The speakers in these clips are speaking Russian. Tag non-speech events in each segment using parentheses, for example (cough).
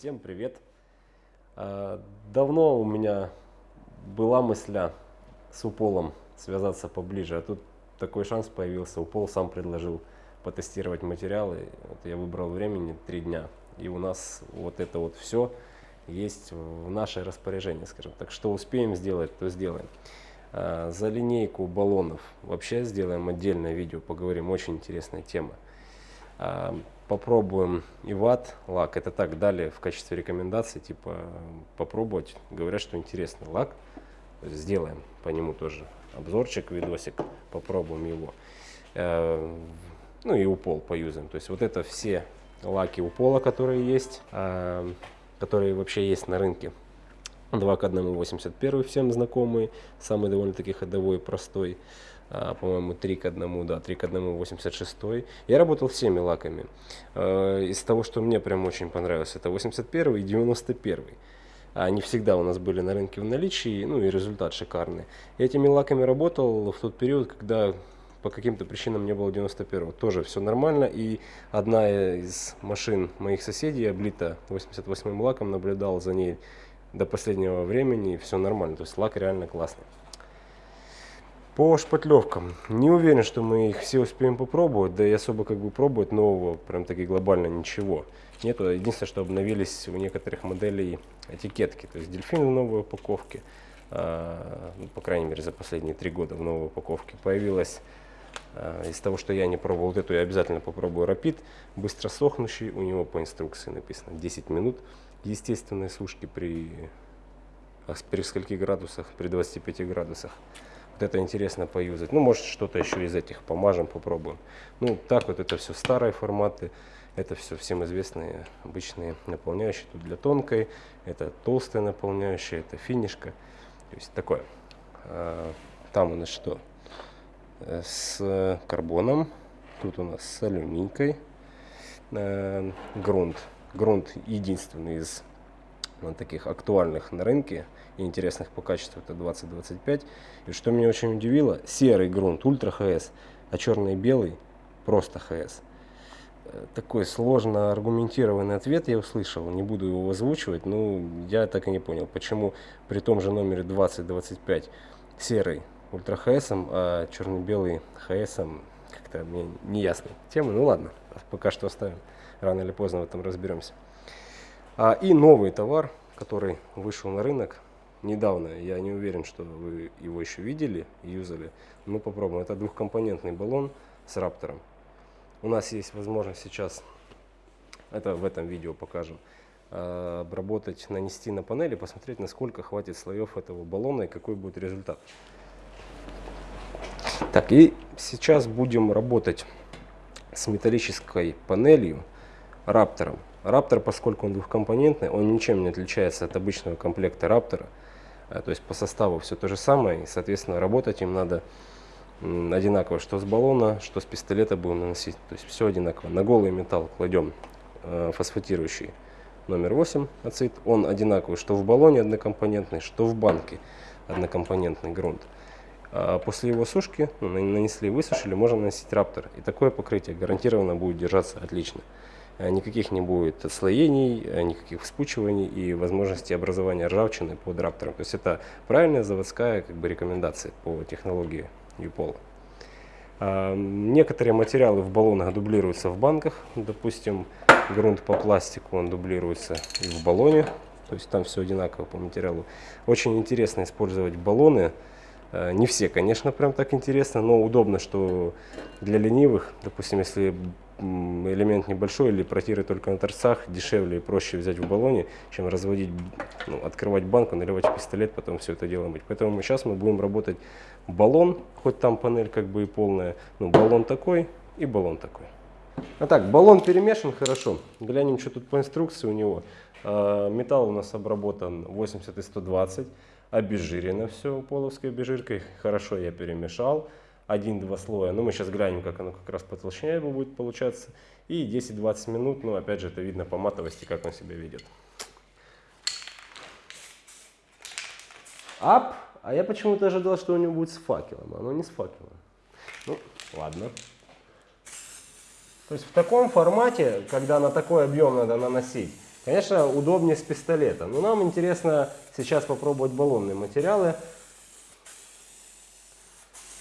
Всем привет! А, давно у меня была мысля с Уполом связаться поближе, а тут такой шанс появился. Упол сам предложил потестировать материалы. Вот я выбрал времени три дня, и у нас вот это вот все есть в наше распоряжение, скажем так. Что успеем сделать, то сделаем. А, за линейку баллонов вообще сделаем отдельное видео, поговорим, очень интересная тема. Попробуем иват лак. Это так дали в качестве рекомендации, типа попробовать. Говорят, что интересный лак. Сделаем по нему тоже обзорчик, видосик, попробуем его. Э, ну и упол поюзаем. То есть вот это все лаки упола, которые есть, э, которые вообще есть на рынке. 2 к 1 81 всем знакомый, самый довольно-таки ходовой, простой. А, по-моему, 3 к 1, да, 3 к 1, 86. Я работал всеми лаками. А, из того, что мне прям очень понравилось, это 81 и 91. Они всегда у нас были на рынке в наличии, ну и результат шикарный. Я этими лаками работал в тот период, когда по каким-то причинам не было 91 Тоже все нормально. И одна из машин моих соседей, облита 88 лаком, наблюдал за ней до последнего времени, и все нормально. То есть лак реально классный. По шпатлевкам. Не уверен, что мы их все успеем попробовать, да и особо как бы пробовать нового, прям таки глобально ничего. Нету. Единственное, что обновились у некоторых моделей этикетки. То есть дельфин в новой упаковке, а, ну, по крайней мере за последние три года в новой упаковке появилась. А, из того, что я не пробовал, вот эту я обязательно попробую Rapid. Быстро сохнущий, у него по инструкции написано 10 минут. Естественной сушки при, а, при скольки градусах? При 25 градусах. Вот это интересно поюзать. Ну, может, что-то еще из этих помажем, попробуем. Ну, так вот это все старые форматы. Это все всем известные обычные наполняющие. Тут для тонкой, это толстая наполняющая, это финишка. То есть такое. А, там у нас что? Э, с карбоном. Тут у нас с алюминькой. Э, грунт. Грунт единственный из ну, таких актуальных на рынке и интересных по качеству это 2025. И что меня очень удивило, серый грунт ультра ХС, а черный и белый просто ХС. Э, такой сложно аргументированный ответ я услышал, не буду его озвучивать, но я так и не понял, почему при том же номере 2025 серый ультра ХС, а черно-белый ХС как-то мне не ясно тема. Ну ладно, пока что оставим, рано или поздно в этом разберемся. А, и новый товар, который вышел на рынок недавно. Я не уверен, что вы его еще видели юзали. Мы попробуем. Это двухкомпонентный баллон с раптором. У нас есть возможность сейчас, это в этом видео покажем, а, обработать, нанести на панели, посмотреть, насколько хватит слоев этого баллона и какой будет результат. Так, и сейчас будем работать с металлической панелью раптором. Раптор, поскольку он двухкомпонентный, он ничем не отличается от обычного комплекта Раптора. Э, то есть по составу все то же самое, и, соответственно, работать им надо одинаково, что с баллона, что с пистолета будем наносить. То есть все одинаково. На голый металл кладем э, фосфатирующий номер 8 ацид. Он одинаковый, что в баллоне однокомпонентный, что в банке однокомпонентный грунт. А после его сушки, нанесли, высушили, можно наносить раптор. И такое покрытие гарантированно будет держаться отлично. Э, никаких не будет отслоений, э, никаких вспучиваний и возможности образования ржавчины под раптором. То есть это правильная заводская как бы, рекомендация по технологии ЮПОЛа. А, некоторые материалы в баллонах дублируются в банках. Допустим, грунт по пластику, он дублируется и в баллоне. То есть там все одинаково по материалу. Очень интересно использовать баллоны. Э, не все, конечно, прям так интересно, но удобно, что для ленивых, допустим, если элемент небольшой или протиры только на торцах, дешевле и проще взять в баллоне, чем разводить, ну, открывать банку, наливать в пистолет, потом все это дело мыть. Поэтому сейчас мы будем работать баллон, хоть там панель как бы и полная, но баллон такой и баллон такой. А так, баллон перемешан хорошо. Глянем, что тут по инструкции у него. А, металл у нас обработан 80 и 120, обезжирено все половской обезжиркой. Хорошо я перемешал один-два слоя. Ну, мы сейчас глянем, как оно как раз по толщине его будет получаться. И 10-20 минут, ну, опять же, это видно по матовости, как он себя ведет. Ап! А я почему-то ожидал, что у него будет с факелом. Оно не с факелом. Ну, ладно. То есть в таком формате, когда на такой объем надо наносить, Конечно, удобнее с пистолета. Но нам интересно сейчас попробовать баллонные материалы.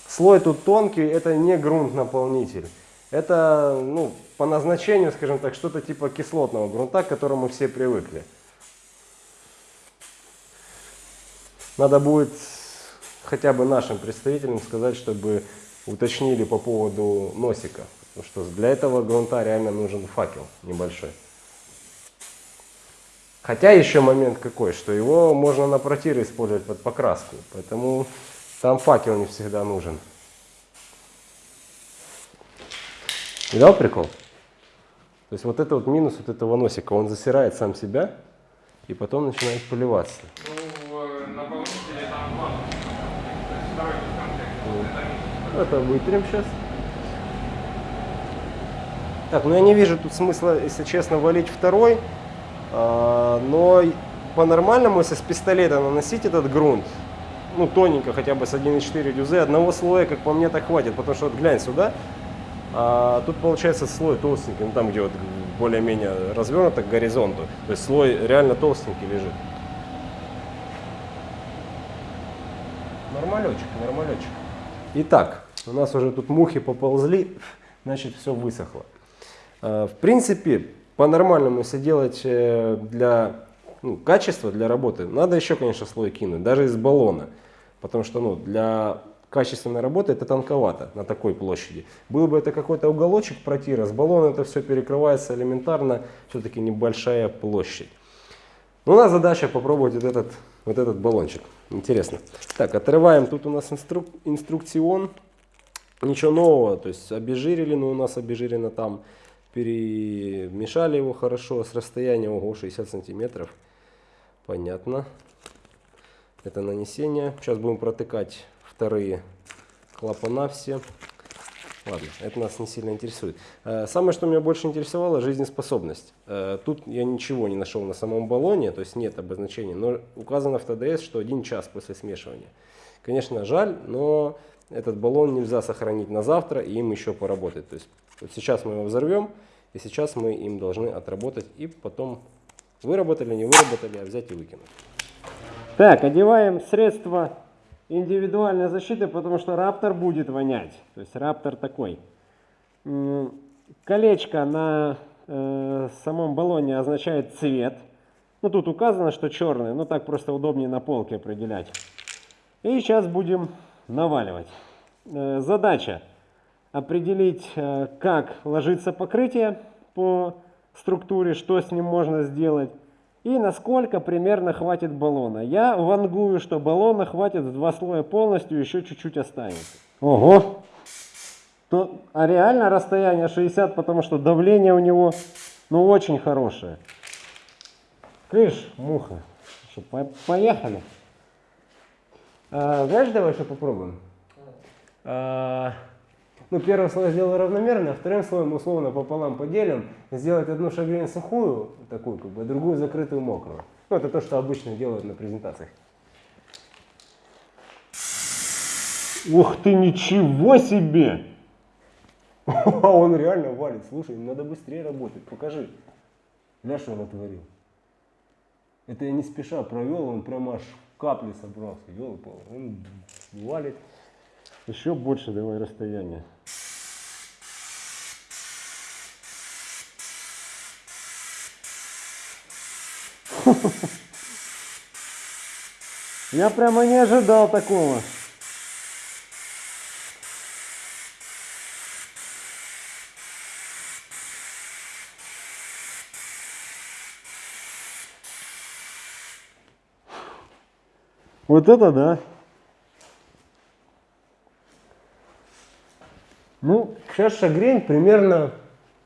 Слой тут тонкий, это не грунт-наполнитель. Это ну, по назначению, скажем так, что-то типа кислотного грунта, к которому все привыкли. Надо будет хотя бы нашим представителям сказать, чтобы уточнили по поводу носика. Потому что для этого грунта реально нужен факел небольшой. Хотя еще момент какой, что его можно на протиры использовать под покраску. Поэтому там факел не всегда нужен. Видал прикол? То есть вот это вот минус вот этого носика, он засирает сам себя и потом начинает поливаться. Ну. Это вытрем сейчас. Так, ну я не вижу тут смысла, если честно, валить второй. А, но по-нормальному, если с пистолета наносить этот грунт, ну тоненько, хотя бы с 1,4 дюзы, одного слоя, как по мне, так хватит. Потому что вот глянь сюда, а тут получается слой толстенький, ну там где вот более-менее развернуто к горизонту. То есть слой реально толстенький лежит. Нормалечек, нормалечек. Итак, у нас уже тут мухи поползли, (laughs) значит все высохло. А, В принципе, по-нормальному, если делать э, для ну, качества, для работы, надо еще, конечно, слой кинуть, даже из баллона. Потому что ну, для качественной работы это тонковато на такой площади. Был бы это какой-то уголочек протира, с баллона это все перекрывается элементарно, все-таки небольшая площадь. Ну, у нас задача попробовать вот этот, вот этот баллончик. Интересно. Так, отрываем. Тут у нас инструк, инструкцион. Ничего нового. То есть обезжирили, но у нас обезжирено там. Перемешали его хорошо с расстояния ого, 60 сантиметров. Понятно. Это нанесение. Сейчас будем протыкать вторые клапана все. Ладно, это нас не сильно интересует. Э, Самое, что меня больше интересовало, жизнеспособность. Э, Тут я ничего не нашел на самом баллоне, то есть нет обозначения, но указано в ТДС, что один час после смешивания. Конечно, жаль, но этот баллон нельзя сохранить на завтра и им еще поработать. То есть вот сейчас мы его взорвем, и сейчас мы им должны отработать и потом выработали, не выработали, а взять и выкинуть. Так, одеваем средства индивидуальной защиты, потому что раптор будет вонять. То есть раптор такой. Колечко на э, самом баллоне означает цвет. Ну тут указано, что черный, но так просто удобнее на полке определять. И сейчас будем наваливать. Э, Задача определить, э, как ложится покрытие по структуре, что с ним можно сделать и насколько примерно хватит баллона. Я вангую, что баллона хватит в два слоя полностью, еще чуть-чуть останется. Ого! То, а реально расстояние 60, потому что давление у него ну очень хорошее. Крыш, муха. Что, по- поехали. А, знаешь, давай что попробуем? А, ну, первый слой сделал равномерно, а вторым слоем условно пополам поделим, сделать одну шагрень сухую, такую как бы, а другую закрытую мокрую. Ну, это то, что обычно делают на презентациях. Ух ты, ничего себе! (laughs) А он реально валит. Слушай, надо быстрее работать. Покажи. Ля, что натворил. Это я не спеша провел, он прямо аж капли собрался. Ёлы Он валит. Еще больше давай расстояние. (laughs) Я прямо не ожидал такого. Вот это да. Ну, сейчас шагрень примерно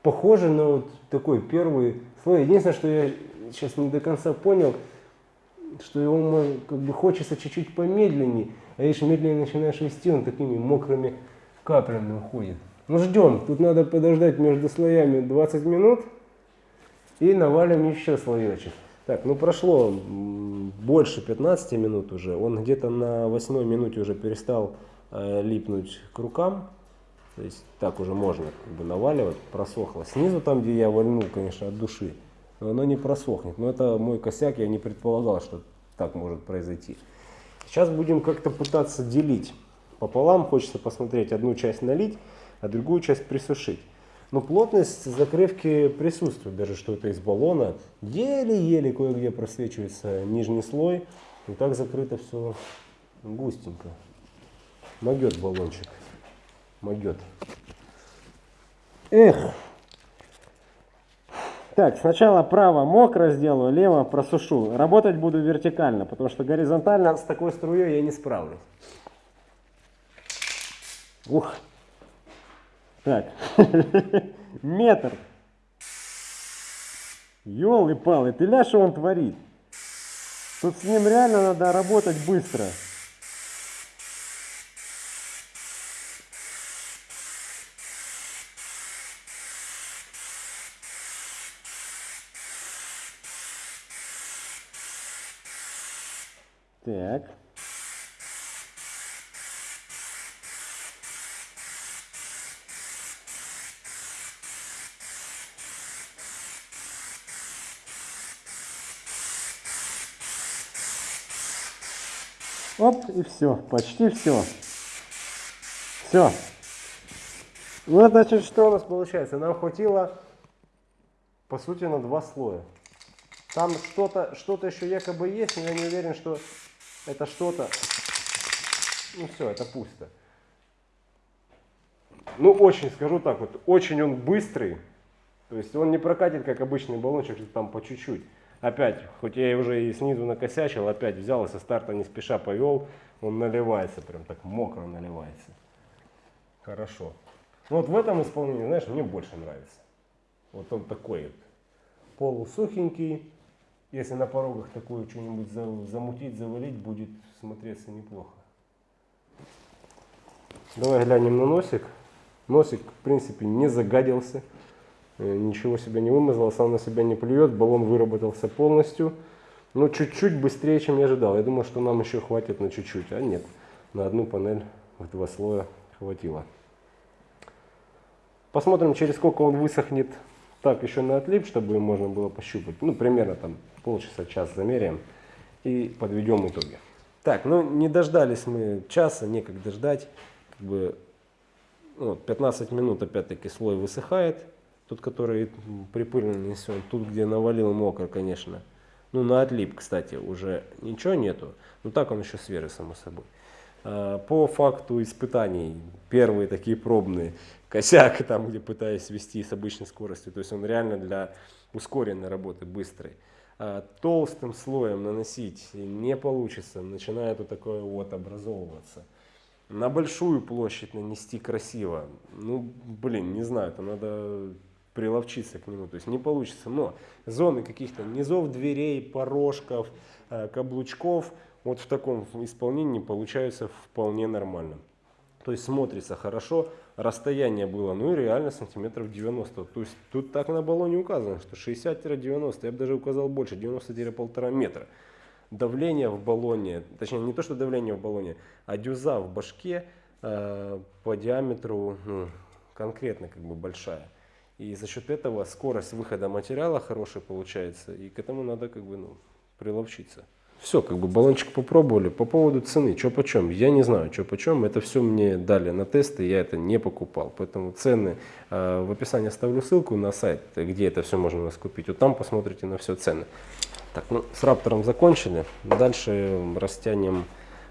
похожа на вот такой первый слой. Единственное, что я сейчас не до конца понял, что его как бы хочется чуть-чуть помедленнее, а если медленнее начинаешь вести, он такими мокрыми каплями уходит. Ну ждем, тут надо подождать между слоями 20 минут и навалим еще слоечек. Так, ну прошло больше 15 минут уже, он где-то на восьмой минуте уже перестал э, липнуть к рукам. То есть так уже можно как бы наваливать, просохло. Снизу там, где я вальнул, конечно, от души, оно не просохнет. Но это мой косяк, я не предполагал, что так может произойти. Сейчас будем как-то пытаться делить пополам. Хочется посмотреть, одну часть налить, а другую часть присушить. Но плотность закрывки присутствует, даже что это из баллона. Еле-еле кое-где просвечивается нижний слой. И так закрыто все густенько. Могет баллончик. Могет. Эх. Так, сначала право мокро сделаю, лево просушу. Работать буду вертикально, потому что горизонтально с такой струей я не справлюсь. Ух. Так. (laughs) Метр. Ёлы-палы, ты ля, что он творит? Тут с ним реально надо работать быстро. Так. Оп, и все, почти все. Все. Ну, значит, что у нас получается? Нам хватило, по сути, на два слоя. Там что-то что, -то, еще якобы есть, но я не уверен, что это что-то... Ну все, это пусто. Ну, очень, скажу так вот, очень он быстрый. То есть он не прокатит, как обычный баллончик, там по чуть-чуть. Опять, хоть я уже и снизу накосячил, опять взял и со старта не спеша повел, он наливается, прям так мокро наливается. Хорошо. Ну вот в этом исполнении, знаешь, мне больше нравится. Вот он такой полусухенький. Если на порогах такое что-нибудь замутить, завалить, будет смотреться неплохо. Давай глянем на носик. Носик, в принципе, не загадился. Э, ничего себе не вымазал, сам на себя не плюет, баллон выработался полностью. Но чуть-чуть быстрее, чем я ожидал. Я думал, что нам еще хватит на чуть-чуть, а нет. На одну панель в два слоя хватило. Посмотрим, через сколько он высохнет так еще на отлип, чтобы можно было пощупать. Ну, примерно там полчаса, час замеряем и подведем итоги. Так, ну не дождались мы часа, некогда ждать. Как бы, ну, 15 минут опять-таки слой высыхает. Тот, который припыльный несен. Тут, где навалил мокро, конечно. Ну, на отлип, кстати, уже ничего нету. Но так он еще свежий, само собой. А, по факту испытаний, первые такие пробные, косяк там, где пытаюсь вести с обычной скоростью. То есть он реально для ускоренной работы, быстрой. А, толстым слоем наносить не получится. Начинает вот такое вот образовываться. На большую площадь нанести красиво. Ну, блин, не знаю, это надо приловчиться к нему, то есть не получится. Но зоны каких-то низов дверей, порожков, э, каблучков, вот в таком исполнении получаются вполне нормально. То есть смотрится хорошо, расстояние было, ну и реально сантиметров 90. То есть тут так на баллоне указано, что 60-90, я бы даже указал больше, 90-1,5 метра. Давление в баллоне, точнее не то что давление в баллоне, а дюза в башке э, по диаметру ну, конкретно как бы большая. И за счет этого скорость выхода материала хорошая получается. И к этому надо как бы ну, приловчиться. Все, как бы баллончик попробовали. По поводу цены, что почем, я не знаю, что почем. Это все мне дали на тесты, я это не покупал. Поэтому цены э, в описании оставлю ссылку на сайт, где это все можно у нас купить. Вот там посмотрите на все цены. Так, ну с раптором закончили. Дальше растянем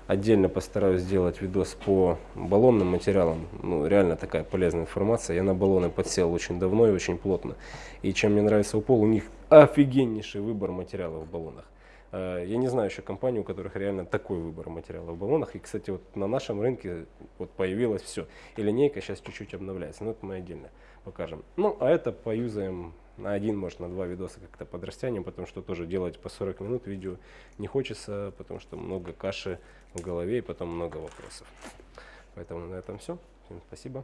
Отдельно постараюсь сделать видос по баллонным материалам. Ну, реально такая полезная информация. Я на баллоны подсел очень давно и очень плотно. И чем мне нравится Упол, у них офигеннейший выбор материалов в баллонах. Э, я не знаю еще компаний, у которых реально такой выбор материалов в баллонах. И, кстати, вот на нашем рынке вот появилось все. И линейка сейчас чуть-чуть обновляется. Но это мы отдельно покажем. Ну, а это поюзаем на один, может, на два видоса как-то подрастянем, потому что тоже делать по 40 минут видео не хочется, потому что много каши в голове и потом много вопросов. Поэтому на этом все. Всем спасибо.